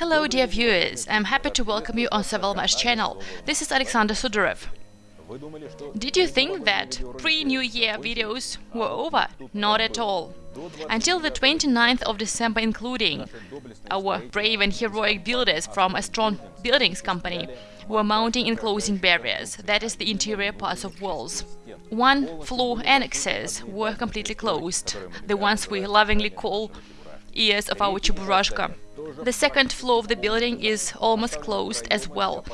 Hello dear viewers, I'm happy to welcome you on Savalmash channel. This is Alexander Sudarev. Did you think that pre-New Year videos were over? Not at all. Until the 29th of December including, our brave and heroic builders from a strong buildings company were mounting and closing barriers, that is the interior parts of walls. One floor annexes were completely closed, the ones we lovingly call ears of our Cheburashka. The second floor of the building is almost closed as well,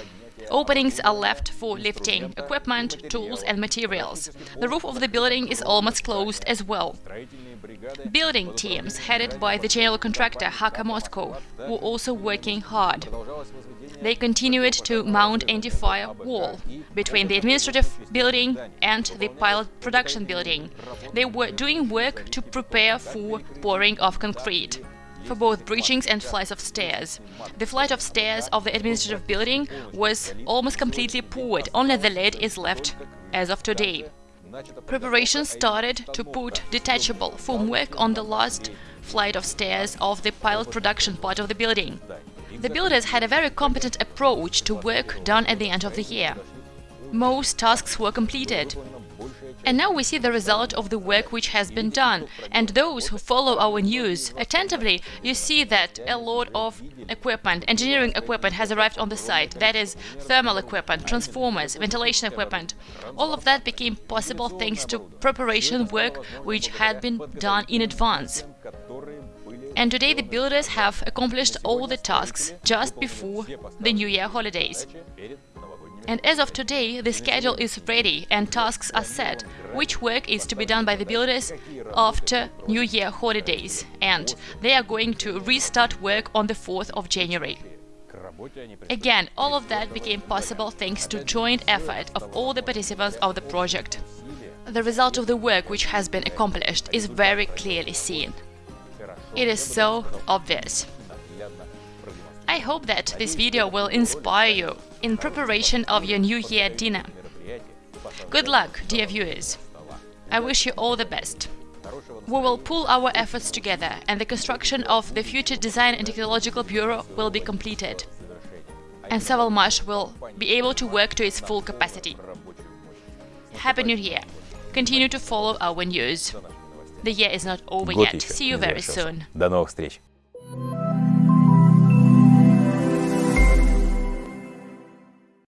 Openings are left for lifting, equipment, tools and materials. The roof of the building is almost closed as well. Building teams, headed by the general contractor Haka Moscow, were also working hard. They continued to mount anti-fire wall between the administrative building and the pilot production building. They were doing work to prepare for pouring of concrete for both breachings and flights of stairs. The flight of stairs of the administrative building was almost completely poured, only the lead is left as of today. Preparations started to put detachable formwork on the last flight of stairs of the pilot production part of the building. The builders had a very competent approach to work done at the end of the year. Most tasks were completed. And now we see the result of the work which has been done. And those who follow our news attentively, you see that a lot of equipment, engineering equipment has arrived on the site. That is thermal equipment, transformers, ventilation equipment. All of that became possible thanks to preparation work which had been done in advance. And today the builders have accomplished all the tasks just before the New Year holidays. And as of today, the schedule is ready and tasks are set, which work is to be done by the builders after New Year holidays, and they are going to restart work on the 4th of January. Again, all of that became possible thanks to joint effort of all the participants of the project. The result of the work which has been accomplished is very clearly seen. It is so obvious. I hope that this video will inspire you in preparation of your New Year dinner. Good luck, dear viewers! I wish you all the best. We will pull our efforts together and the construction of the future Design and Technological Bureau will be completed. And Savalmash will be able to work to its full capacity. Happy New Year! Continue to follow our news. The year is not over yet. See you very soon. До новых встреч!